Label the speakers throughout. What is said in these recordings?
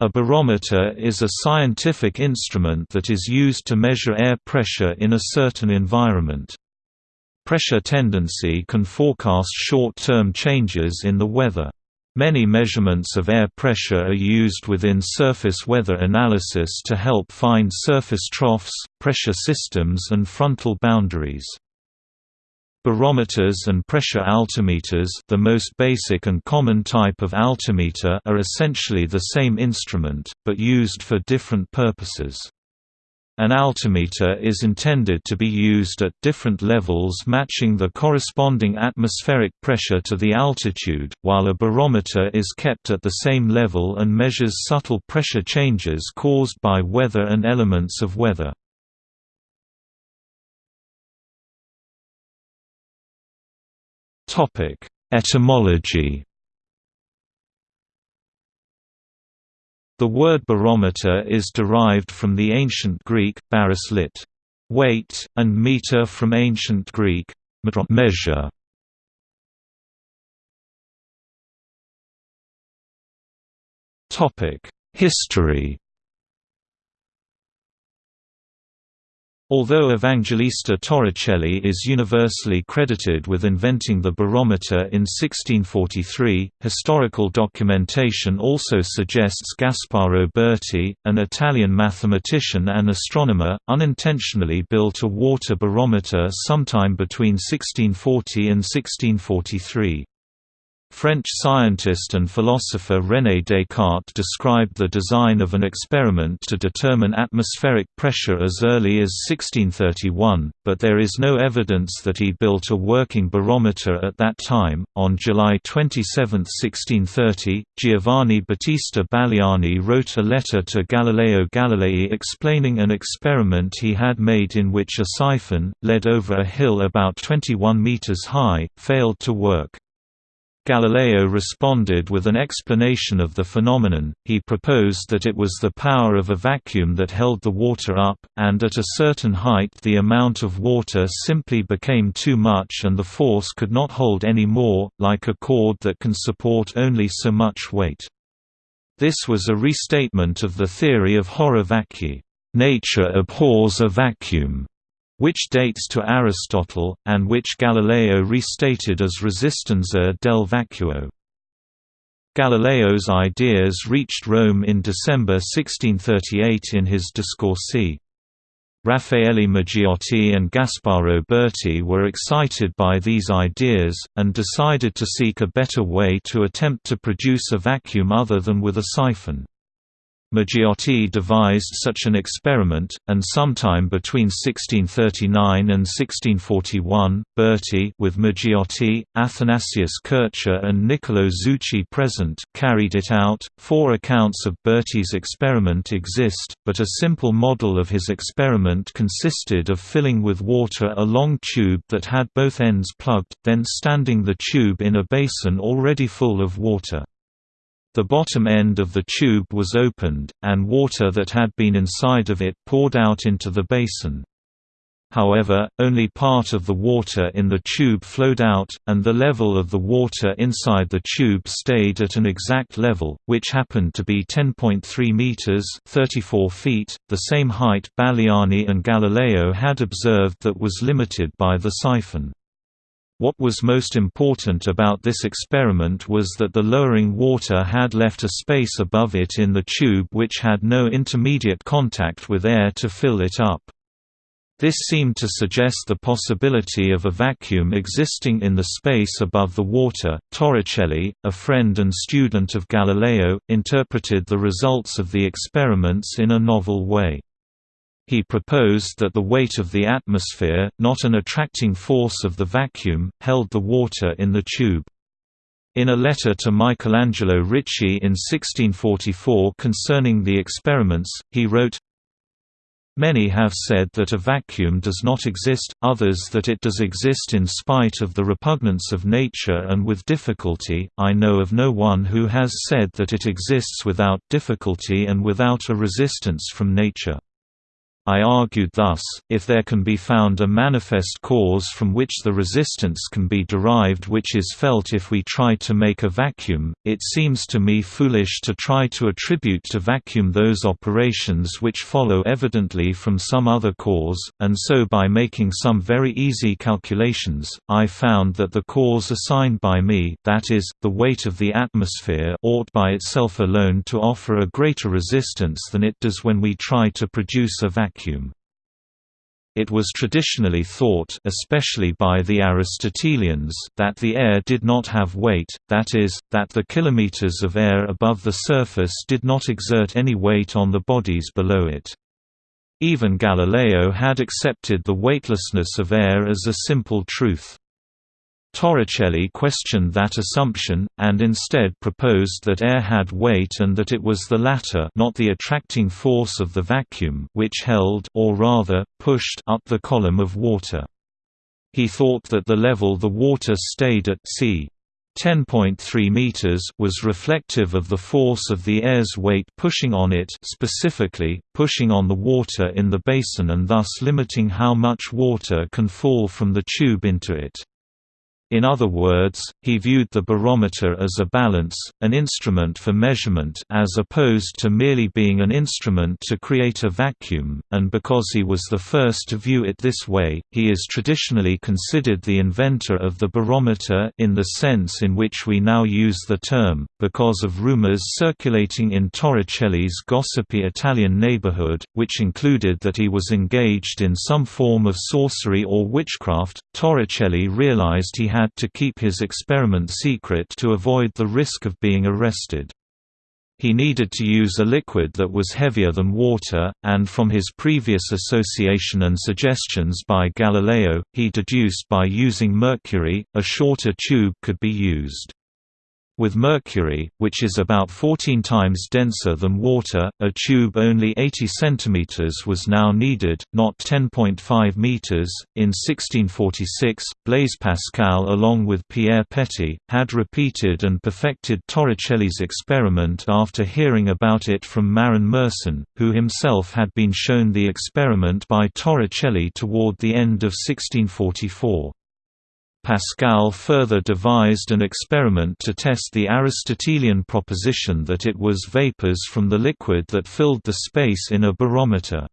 Speaker 1: A barometer is a scientific instrument that is used to measure air pressure in a certain environment. Pressure tendency can forecast short-term changes in the weather. Many measurements of air pressure are used within surface weather analysis to help find surface troughs, pressure systems and frontal boundaries. Barometers and pressure altimeters the most basic and common type of altimeter are essentially the same instrument, but used for different purposes. An altimeter is intended to be used at different levels matching the corresponding atmospheric pressure to the altitude, while a barometer is kept at the same level and measures subtle pressure changes caused by weather and elements of weather. Etymology. The word barometer is derived from the ancient Greek baris lit. weight, and meter from ancient Greek measure. History. Although Evangelista Torricelli is universally credited with inventing the barometer in 1643, historical documentation also suggests Gasparo Berti, an Italian mathematician and astronomer, unintentionally built a water barometer sometime between 1640 and 1643. French scientist and philosopher René Descartes described the design of an experiment to determine atmospheric pressure as early as 1631, but there is no evidence that he built a working barometer at that time. On July 27, 1630, Giovanni Battista Baliani wrote a letter to Galileo Galilei explaining an experiment he had made in which a siphon, led over a hill about 21 meters high, failed to work. Galileo responded with an explanation of the phenomenon, he proposed that it was the power of a vacuum that held the water up, and at a certain height the amount of water simply became too much and the force could not hold any more, like a cord that can support only so much weight. This was a restatement of the theory of horror vacui nature abhors a vacuum", which dates to Aristotle, and which Galileo restated as resistenza del vacuo. Galileo's ideas reached Rome in December 1638 in his Discorsi. Raffaele Maggiotti and Gasparo Berti were excited by these ideas, and decided to seek a better way to attempt to produce a vacuum other than with a siphon. Maggiotti devised such an experiment, and sometime between 1639 and 1641, Berti with Maggiotti, Athanasius Kircher and Niccolo Zucchi present carried it out. Four accounts of Berti's experiment exist, but a simple model of his experiment consisted of filling with water a long tube that had both ends plugged, then standing the tube in a basin already full of water. The bottom end of the tube was opened, and water that had been inside of it poured out into the basin. However, only part of the water in the tube flowed out, and the level of the water inside the tube stayed at an exact level, which happened to be 10.3 meters (34 feet), the same height Baliani and Galileo had observed that was limited by the siphon. What was most important about this experiment was that the lowering water had left a space above it in the tube which had no intermediate contact with air to fill it up. This seemed to suggest the possibility of a vacuum existing in the space above the water. Torricelli, a friend and student of Galileo, interpreted the results of the experiments in a novel way. He proposed that the weight of the atmosphere, not an attracting force of the vacuum, held the water in the tube. In a letter to Michelangelo Ricci in 1644 concerning the experiments, he wrote, Many have said that a vacuum does not exist, others that it does exist in spite of the repugnance of nature and with difficulty, I know of no one who has said that it exists without difficulty and without a resistance from nature. I argued thus, if there can be found a manifest cause from which the resistance can be derived which is felt if we try to make a vacuum, it seems to me foolish to try to attribute to vacuum those operations which follow evidently from some other cause, and so by making some very easy calculations, I found that the cause assigned by me that is, the weight of the atmosphere ought by itself alone to offer a greater resistance than it does when we try to produce a vacuum vacuum. It was traditionally thought especially by the Aristotelians that the air did not have weight, that is, that the kilometers of air above the surface did not exert any weight on the bodies below it. Even Galileo had accepted the weightlessness of air as a simple truth. Torricelli questioned that assumption, and instead proposed that air had weight and that it was the latter not the attracting force of the vacuum which held or rather, pushed up the column of water. He thought that the level the water stayed at c. 10.3 meters was reflective of the force of the air's weight pushing on it specifically, pushing on the water in the basin and thus limiting how much water can fall from the tube into it. In other words, he viewed the barometer as a balance, an instrument for measurement as opposed to merely being an instrument to create a vacuum, and because he was the first to view it this way, he is traditionally considered the inventor of the barometer in the sense in which we now use the term, because of rumors circulating in Torricelli's gossipy Italian neighborhood, which included that he was engaged in some form of sorcery or witchcraft. Torricelli realized he had had to keep his experiment secret to avoid the risk of being arrested. He needed to use a liquid that was heavier than water, and from his previous association and suggestions by Galileo, he deduced by using mercury, a shorter tube could be used. With mercury, which is about 14 times denser than water, a tube only 80 cm was now needed, not 10.5 meters. In 1646, Blaise Pascal along with Pierre Petit, had repeated and perfected Torricelli's experiment after hearing about it from Marin Mersenne, who himself had been shown the experiment by Torricelli toward the end of 1644. Pascal further devised an experiment to test the Aristotelian proposition that it was vapors from the liquid that filled the space in a barometer.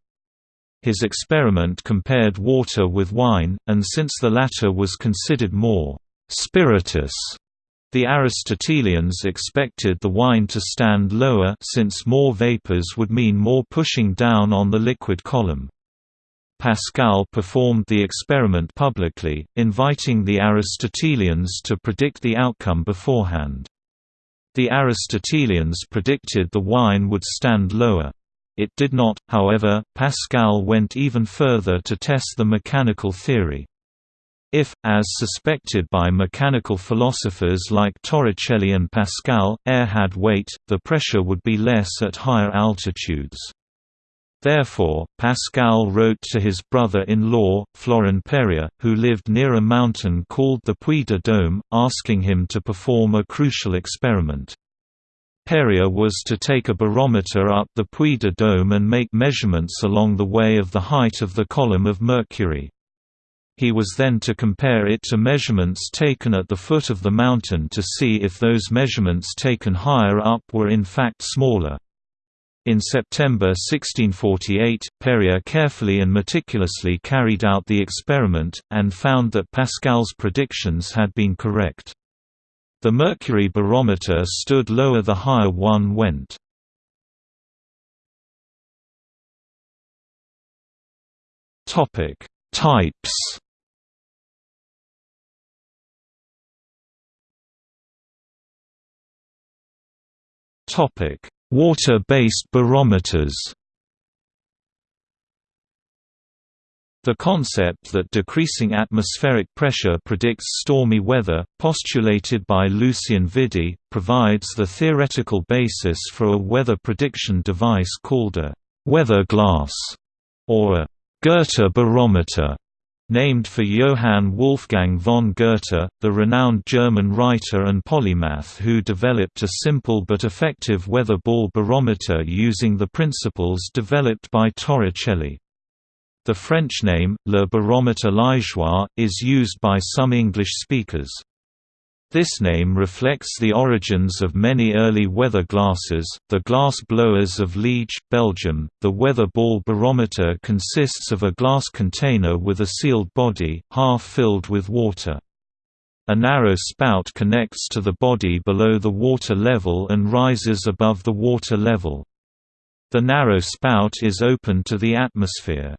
Speaker 1: His experiment compared water with wine, and since the latter was considered more «spiritus», the Aristotelians expected the wine to stand lower since more vapors would mean more pushing down on the liquid column. Pascal performed the experiment publicly, inviting the Aristotelians to predict the outcome beforehand. The Aristotelians predicted the wine would stand lower. It did not, however, Pascal went even further to test the mechanical theory. If, as suspected by mechanical philosophers like Torricelli and Pascal, air had weight, the pressure would be less at higher altitudes. Therefore, Pascal wrote to his brother-in-law, Florin Perier, who lived near a mountain called the Puy de Dôme, asking him to perform a crucial experiment. Perrier was to take a barometer up the Puy de Dôme and make measurements along the way of the height of the column of mercury. He was then to compare it to measurements taken at the foot of the mountain to see if those measurements taken higher up were in fact smaller. In September 1648, Perier carefully and meticulously carried out the experiment, and found that Pascal's predictions had been correct. The mercury barometer stood lower the higher one went. Types Topic Water-based barometers. The concept that decreasing atmospheric pressure predicts stormy weather, postulated by Lucien Vidi, provides the theoretical basis for a weather prediction device called a «weather glass» or a «Goethe barometer» Named for Johann Wolfgang von Goethe, the renowned German writer and polymath who developed a simple but effective weather ball barometer using the principles developed by Torricelli. The French name, le baromètre liégeois, is used by some English speakers. This name reflects the origins of many early weather glasses, the glass blowers of Liege, Belgium. The weather ball barometer consists of a glass container with a sealed body, half filled with water. A narrow spout connects to the body below the water level and rises above the water level. The narrow spout is open to the atmosphere.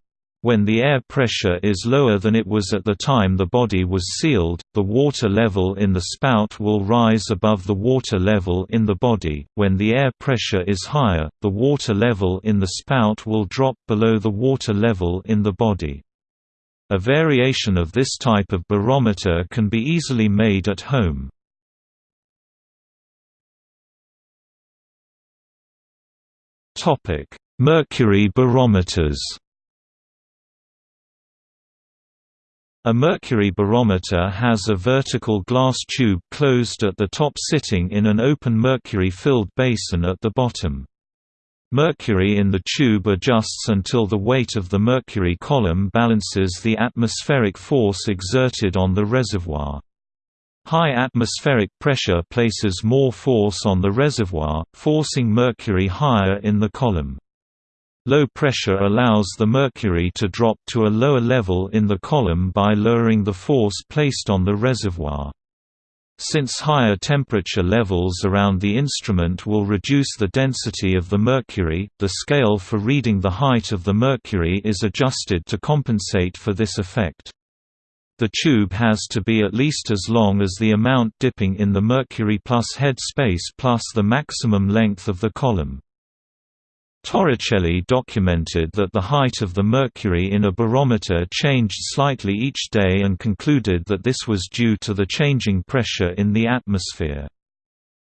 Speaker 1: When the air pressure is lower than it was at the time the body was sealed, the water level in the spout will rise above the water level in the body. When the air pressure is higher, the water level in the spout will drop below the water level in the body. A variation of this type of barometer can be easily made at home. Topic: Mercury barometers A mercury barometer has a vertical glass tube closed at the top sitting in an open mercury-filled basin at the bottom. Mercury in the tube adjusts until the weight of the mercury column balances the atmospheric force exerted on the reservoir. High atmospheric pressure places more force on the reservoir, forcing mercury higher in the column. Low pressure allows the mercury to drop to a lower level in the column by lowering the force placed on the reservoir. Since higher temperature levels around the instrument will reduce the density of the mercury, the scale for reading the height of the mercury is adjusted to compensate for this effect. The tube has to be at least as long as the amount dipping in the mercury plus head space plus the maximum length of the column. Torricelli documented that the height of the mercury in a barometer changed slightly each day and concluded that this was due to the changing pressure in the atmosphere.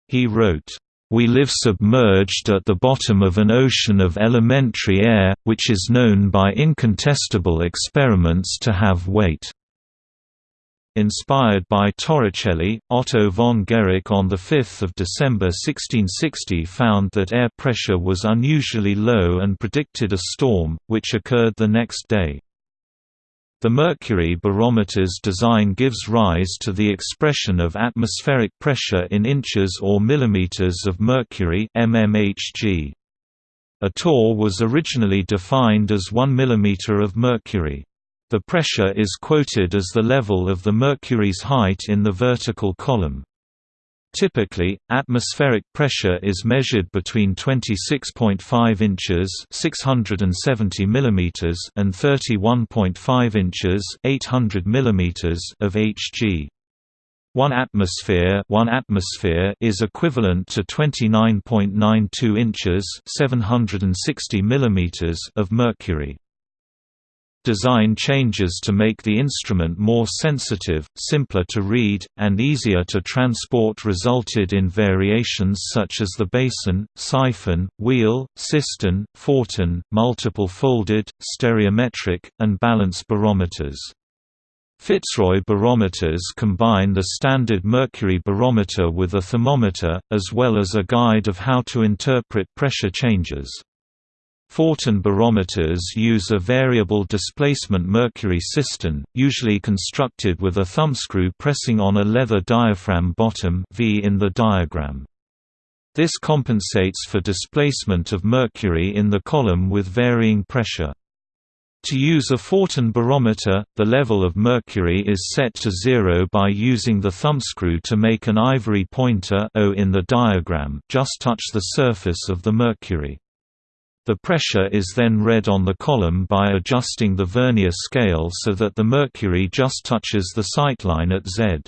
Speaker 1: He wrote, "...we live submerged at the bottom of an ocean of elementary air, which is known by incontestable experiments to have weight." Inspired by Torricelli, Otto von Guericke on 5 December 1660 found that air pressure was unusually low and predicted a storm, which occurred the next day. The mercury barometer's design gives rise to the expression of atmospheric pressure in inches or millimeters of mercury mmHg. A torr was originally defined as 1 mm of mercury. The pressure is quoted as the level of the mercury's height in the vertical column. Typically, atmospheric pressure is measured between 26.5 inches (670 mm) and 31.5 inches (800 mm) of Hg. 1 atmosphere, 1 atmosphere is equivalent to 29.92 inches (760 mm) of mercury. Design changes to make the instrument more sensitive, simpler to read, and easier to transport resulted in variations such as the basin, siphon, wheel, cistern, fortin, multiple folded, stereometric, and balance barometers. Fitzroy barometers combine the standard mercury barometer with a thermometer, as well as a guide of how to interpret pressure changes. Fortin barometers use a variable displacement mercury cistern, usually constructed with a thumbscrew pressing on a leather diaphragm bottom v in the diagram. This compensates for displacement of mercury in the column with varying pressure. To use a Fortin barometer, the level of mercury is set to zero by using the thumbscrew to make an ivory pointer o in the diagram just touch the surface of the mercury. The pressure is then read on the column by adjusting the vernier scale so that the mercury just touches the sightline at Z.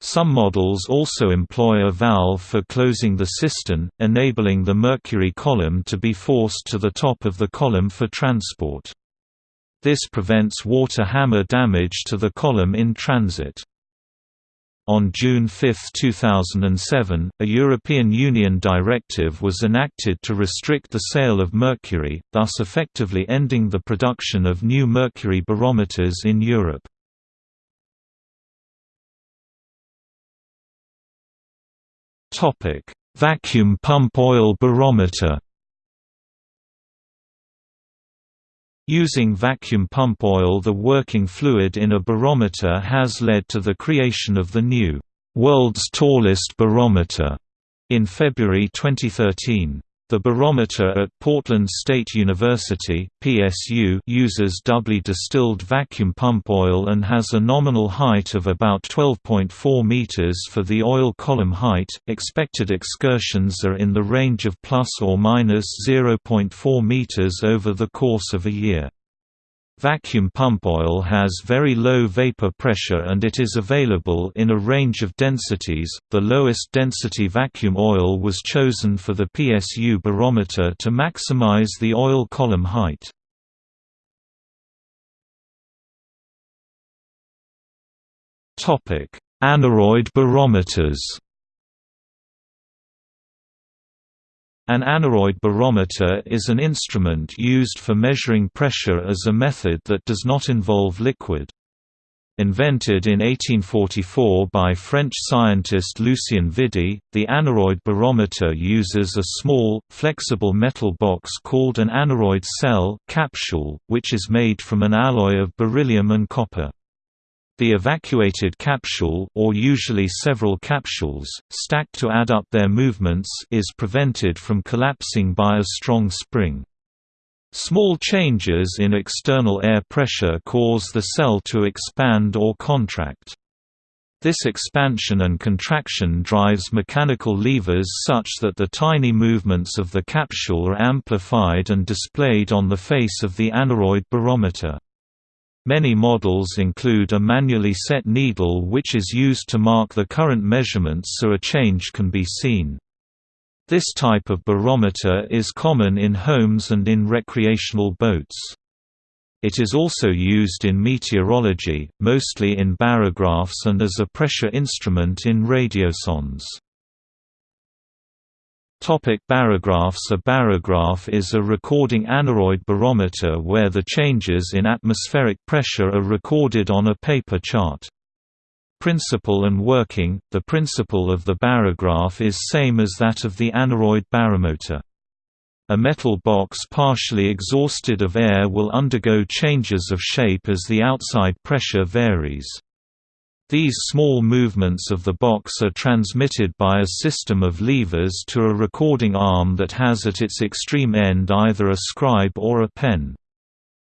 Speaker 1: Some models also employ a valve for closing the cistern, enabling the mercury column to be forced to the top of the column for transport. This prevents water hammer damage to the column in transit. On June 5, 2007, a European Union directive was enacted to restrict the sale of mercury, thus effectively ending the production of new mercury barometers in Europe. Vacuum pump oil barometer Using vacuum pump oil the working fluid in a barometer has led to the creation of the new, "'World's Tallest Barometer' in February 2013. The barometer at Portland State University PSU uses doubly distilled vacuum pump oil and has a nominal height of about 12.4 meters for the oil column height. Expected excursions are in the range of plus or minus 0.4 meters over the course of a year. Vacuum pump oil has very low vapor pressure and it is available in a range of densities. The lowest density vacuum oil was chosen for the PSU barometer to maximize the oil column height. Topic: Aneroid barometers. An aneroid barometer is an instrument used for measuring pressure as a method that does not involve liquid. Invented in 1844 by French scientist Lucien Vidi, the aneroid barometer uses a small, flexible metal box called an aneroid cell capsule, which is made from an alloy of beryllium and copper. The evacuated capsule or usually several capsules, stacked to add up their movements is prevented from collapsing by a strong spring. Small changes in external air pressure cause the cell to expand or contract. This expansion and contraction drives mechanical levers such that the tiny movements of the capsule are amplified and displayed on the face of the aneroid barometer. Many models include a manually set needle which is used to mark the current measurements so a change can be seen. This type of barometer is common in homes and in recreational boats. It is also used in meteorology, mostly in barographs and as a pressure instrument in radiosondes. Topic barographs A barograph is a recording aneroid barometer where the changes in atmospheric pressure are recorded on a paper chart. Principle and working The principle of the barograph is same as that of the aneroid barometer. A metal box partially exhausted of air will undergo changes of shape as the outside pressure varies. These small movements of the box are transmitted by a system of levers to a recording arm that has at its extreme end either a scribe or a pen.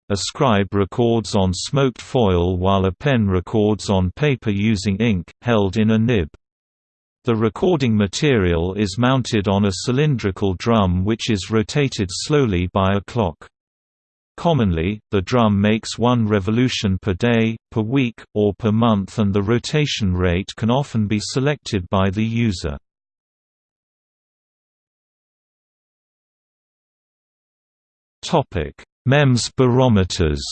Speaker 1: A scribe records on smoked foil while a pen records on paper using ink, held in a nib. The recording material is mounted on a cylindrical drum which is rotated slowly by a clock. Commonly, the drum makes one revolution per day, per week, or per month and the rotation rate can often be selected by the user. MEMS barometers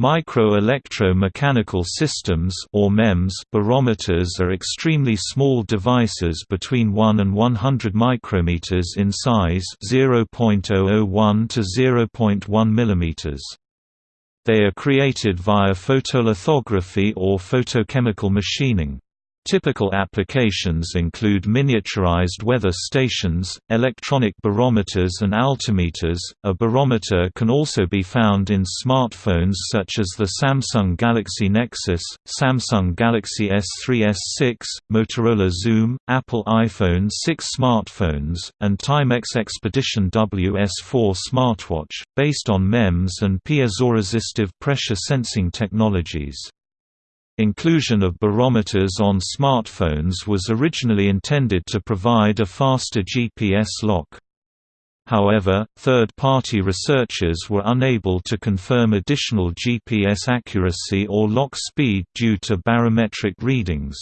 Speaker 1: Micro-electro-mechanical systems or MEMS barometers are extremely small devices between 1 and 100 micrometers in size 0.001 to 0.1 mm. They are created via photolithography or photochemical machining. Typical applications include miniaturized weather stations, electronic barometers and altimeters. A barometer can also be found in smartphones such as the Samsung Galaxy Nexus, Samsung Galaxy S3 S6, Motorola Xoom, Apple iPhone 6 smartphones, and Timex Expedition WS4 smartwatch, based on MEMS and piezoresistive pressure sensing technologies. Inclusion of barometers on smartphones was originally intended to provide a faster GPS lock. However, third-party researchers were unable to confirm additional GPS accuracy or lock speed due to barometric readings.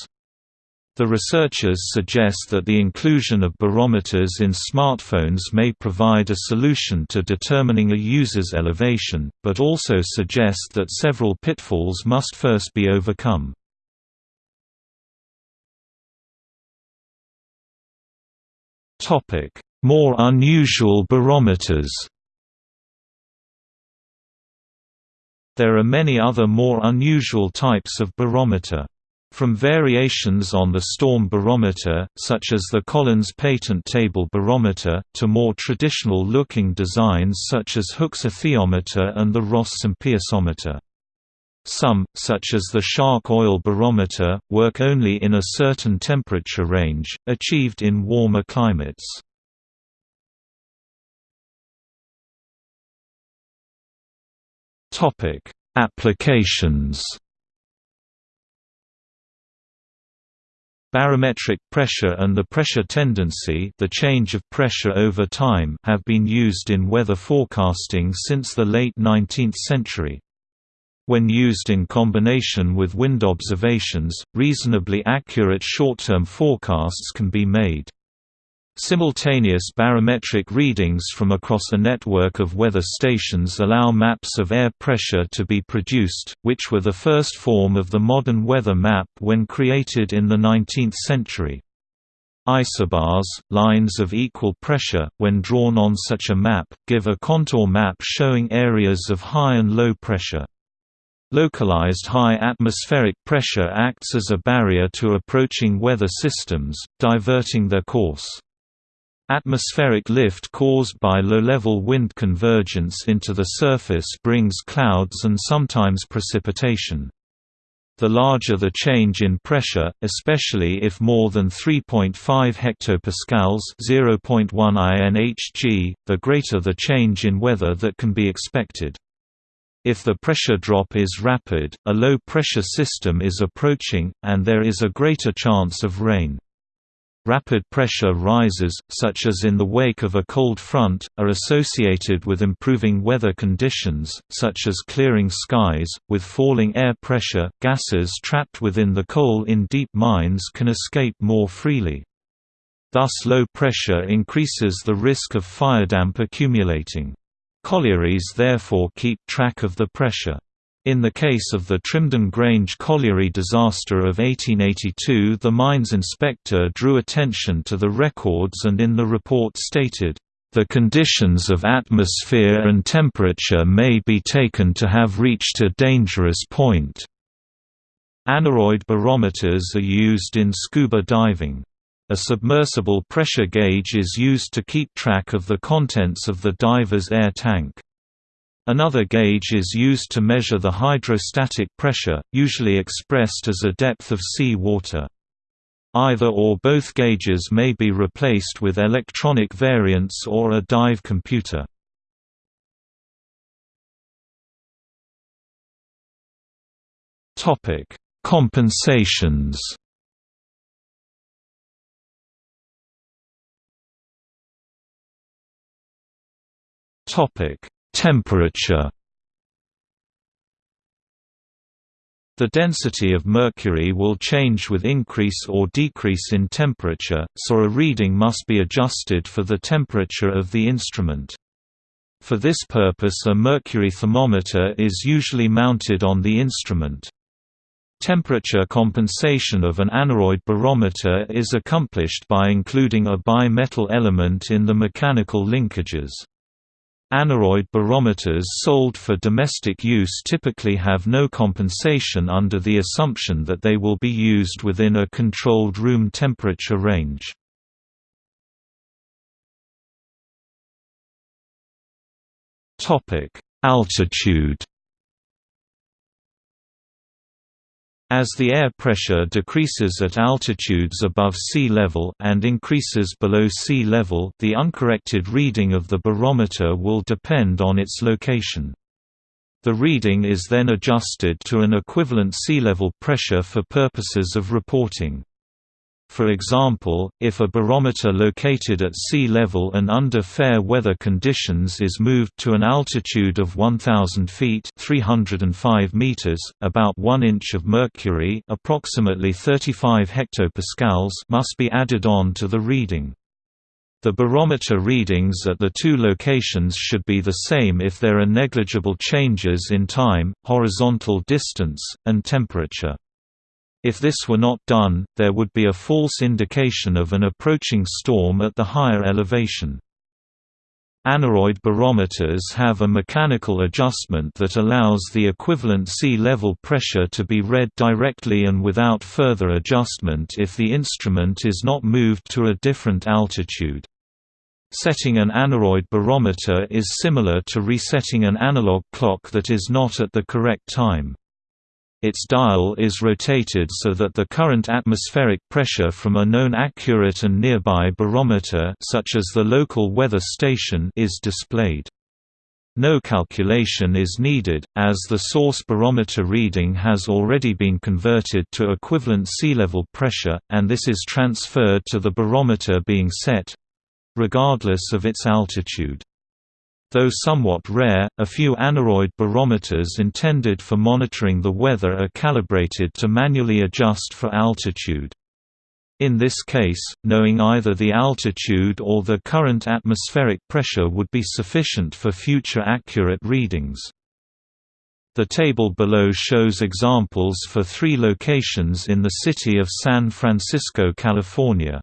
Speaker 1: The researchers suggest that the inclusion of barometers in smartphones may provide a solution to determining a user's elevation, but also suggest that several pitfalls must first be overcome. More unusual barometers There are many other more unusual types of barometer. From variations on the storm barometer, such as the Collins patent table barometer, to more traditional-looking designs such as Hooke's aethiometer and the Ross sympiesometer. Some, such as the Shark oil barometer, work only in a certain temperature range, achieved in warmer climates. Applications Barometric pressure and the pressure tendency the change of pressure over time have been used in weather forecasting since the late 19th century. When used in combination with wind observations, reasonably accurate short-term forecasts can be made. Simultaneous barometric readings from across a network of weather stations allow maps of air pressure to be produced, which were the first form of the modern weather map when created in the 19th century. Isobars, lines of equal pressure, when drawn on such a map, give a contour map showing areas of high and low pressure. Localized high atmospheric pressure acts as a barrier to approaching weather systems, diverting their course. Atmospheric lift caused by low-level wind convergence into the surface brings clouds and sometimes precipitation. The larger the change in pressure, especially if more than 3.5 hectopascals (0.1 inHg), the greater the change in weather that can be expected. If the pressure drop is rapid, a low-pressure system is approaching, and there is a greater chance of rain. Rapid pressure rises, such as in the wake of a cold front, are associated with improving weather conditions, such as clearing skies. With falling air pressure, gases trapped within the coal in deep mines can escape more freely. Thus low pressure increases the risk of firedamp accumulating. Collieries therefore keep track of the pressure. In the case of the Trimdon Grange colliery disaster of 1882 the mines inspector drew attention to the records and in the report stated, "...the conditions of atmosphere and temperature may be taken to have reached a dangerous point." Aneroid barometers are used in scuba diving. A submersible pressure gauge is used to keep track of the contents of the diver's air tank. Another gauge is used to measure the hydrostatic pressure, usually expressed as a depth of sea water. Either or both gauges may be replaced with electronic variants or a dive computer. Compensations Topic Temperature The density of mercury will change with increase or decrease in temperature, so a reading must be adjusted for the temperature of the instrument. For this purpose a mercury thermometer is usually mounted on the instrument. Temperature compensation of an aneroid barometer is accomplished by including a bimetal element in the mechanical linkages. Aneroid barometers sold for domestic use typically have no compensation under the assumption that they will be used within a controlled room temperature range. Altitude As the air pressure decreases at altitudes above sea level and increases below sea level the uncorrected reading of the barometer will depend on its location. The reading is then adjusted to an equivalent sea level pressure for purposes of reporting. For example, if a barometer located at sea level and under fair weather conditions is moved to an altitude of 1000 feet (305 meters), about 1 inch of mercury, approximately 35 hectopascals, must be added on to the reading. The barometer readings at the two locations should be the same if there are negligible changes in time, horizontal distance, and temperature. If this were not done, there would be a false indication of an approaching storm at the higher elevation. Aneroid barometers have a mechanical adjustment that allows the equivalent sea level pressure to be read directly and without further adjustment if the instrument is not moved to a different altitude. Setting an aneroid barometer is similar to resetting an analog clock that is not at the correct time. Its dial is rotated so that the current atmospheric pressure from a known accurate and nearby barometer such as the local weather station is displayed. No calculation is needed, as the source barometer reading has already been converted to equivalent sea level pressure, and this is transferred to the barometer being set—regardless of its altitude. Though somewhat rare, a few aneroid barometers intended for monitoring the weather are calibrated to manually adjust for altitude. In this case, knowing either the altitude or the current atmospheric pressure would be sufficient for future accurate readings. The table below shows examples for three locations in the city of San Francisco, California.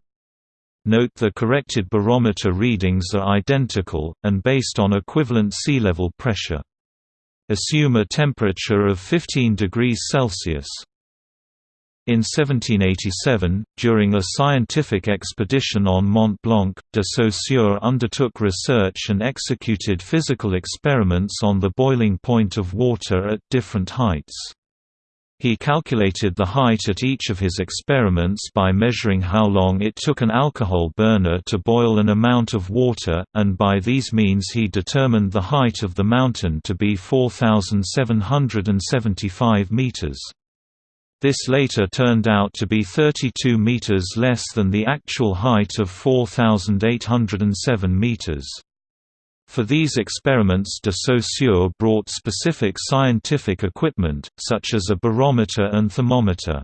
Speaker 1: Note the corrected barometer readings are identical, and based on equivalent sea level pressure. Assume a temperature of 15 degrees Celsius. In 1787, during a scientific expedition on Mont Blanc, de Saussure undertook research and executed physical experiments on the boiling point of water at different heights. He calculated the height at each of his experiments by measuring how long it took an alcohol burner to boil an amount of water, and by these means he determined the height of the mountain to be 4,775 meters. This later turned out to be 32 meters less than the actual height of 4,807 meters. For these experiments de Saussure brought specific scientific equipment, such as a barometer and thermometer.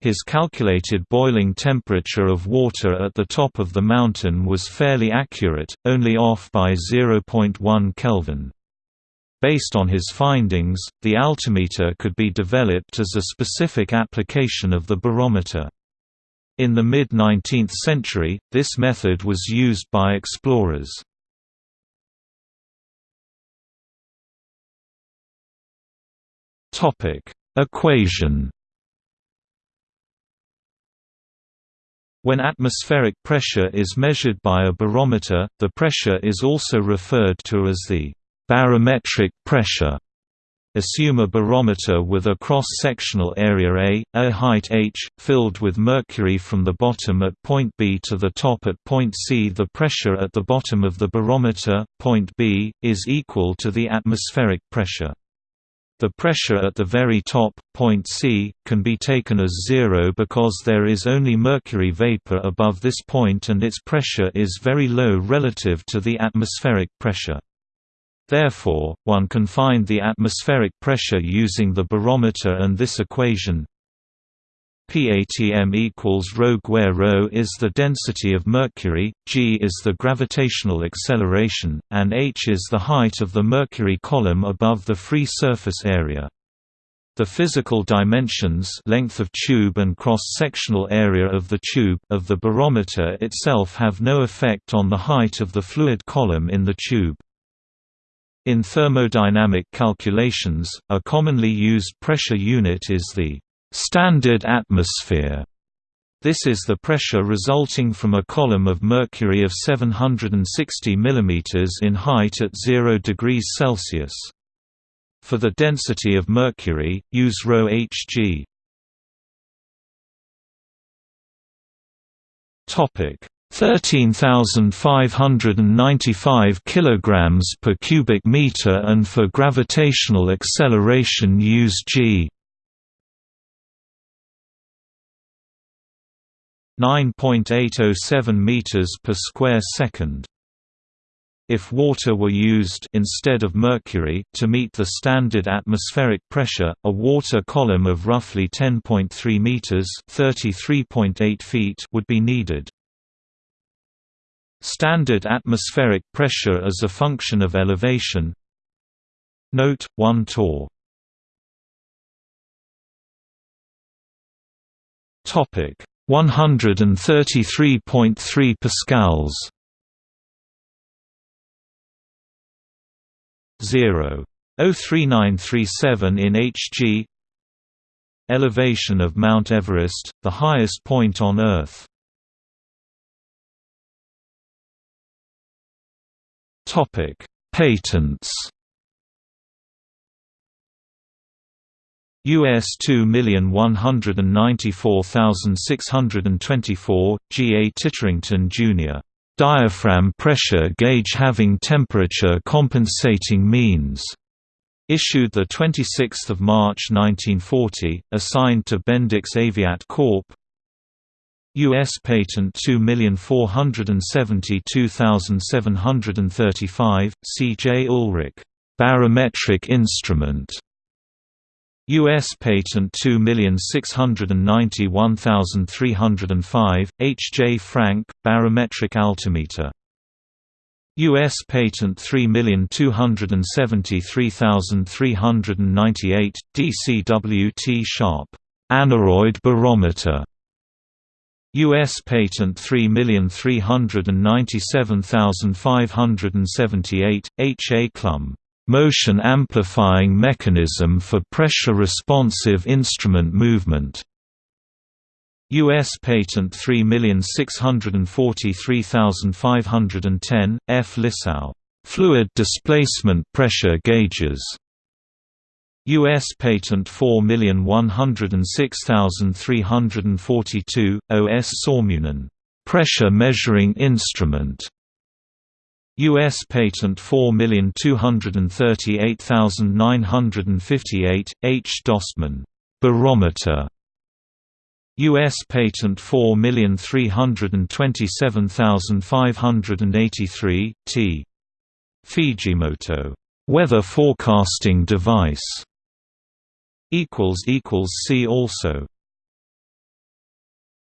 Speaker 1: His calculated boiling temperature of water at the top of the mountain was fairly accurate, only off by 0.1 Kelvin. Based on his findings, the altimeter could be developed as a specific application of the barometer. In the mid-19th century, this method was used by explorers. Topic: Equation. When atmospheric pressure is measured by a barometer, the pressure is also referred to as the barometric pressure. Assume a barometer with a cross-sectional area A, a height h, filled with mercury from the bottom at point B to the top at point C. The pressure at the bottom of the barometer, point B, is equal to the atmospheric pressure. The pressure at the very top, point C, can be taken as zero because there is only mercury vapor above this point and its pressure is very low relative to the atmospheric pressure. Therefore, one can find the atmospheric pressure using the barometer and this equation PATM equals ρ where rho is the density of mercury, g is the gravitational acceleration, and h is the height of the mercury column above the free surface area. The physical dimensions length of tube and cross-sectional area of the tube of the barometer itself have no effect on the height of the fluid column in the tube. In thermodynamic calculations, a commonly used pressure unit is the standard atmosphere. This is the pressure resulting from a column of mercury of 760 mm in height at 0 degrees Celsius. For the density of mercury, use ρHg. Topic 13,595 kilograms per cubic meter and for gravitational acceleration use g. 9.807 meters per square second. If water were used instead of mercury to meet the standard atmospheric pressure, a water column of roughly 10.3 meters (33.8 feet) would be needed. Standard atmospheric pressure as a function of elevation. Note 1 torr. Topic 133.3 pascals. 0.03937 in Hg Elevation of Mount Everest, the highest point on Earth. Topic. Patents US 2,194,624, G. A. Titterington, Jr. Diaphragm pressure gauge having temperature compensating means. Issued 26 March 1940, assigned to Bendix Aviat Corp. U.S. Patent 2472735, C. J. Ulrich. Barometric instrument. U.S. Patent 2691305, H. J. Frank, barometric altimeter. U.S. Patent 3273398, DCWT Sharp, aneroid barometer. U.S. Patent 3397578, H. A. Klumb motion amplifying mechanism for pressure-responsive instrument movement. U.S. Patent 3643510, F. Lissau. Fluid displacement pressure gauges. U.S. Patent 4106342, O. O.S. Sormunen. Pressure measuring instrument. U.S. Patent 4238958, H. Dostmann. Barometer. U.S. Patent 4327583, T. Fujimoto. Weather forecasting device. Equals equals see also